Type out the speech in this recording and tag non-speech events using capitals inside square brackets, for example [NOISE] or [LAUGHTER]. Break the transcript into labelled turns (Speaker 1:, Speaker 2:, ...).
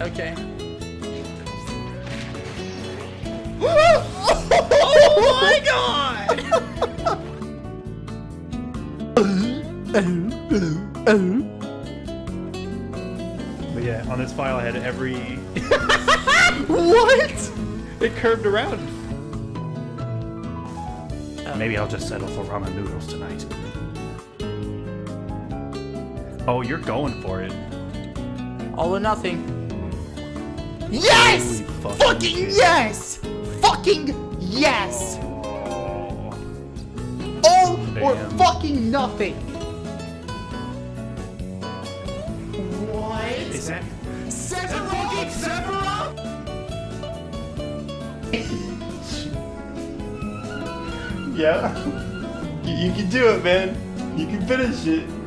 Speaker 1: Okay.
Speaker 2: oh my god!
Speaker 3: But yeah, on this file I had every.
Speaker 2: what? It curved around. [LAUGHS]
Speaker 3: Maybe I'll just settle for ramen noodles tonight. Oh, you're going for it.
Speaker 1: All or nothing.
Speaker 2: Yes!
Speaker 3: Fucking
Speaker 2: Fucking yes! Fucking yes!
Speaker 3: Oh.
Speaker 2: All or fucking nothing. What?
Speaker 3: Is that?
Speaker 2: Sephiroth! Sephiroth! [LAUGHS]
Speaker 4: Yeah. You, you can do it, man. You can finish it.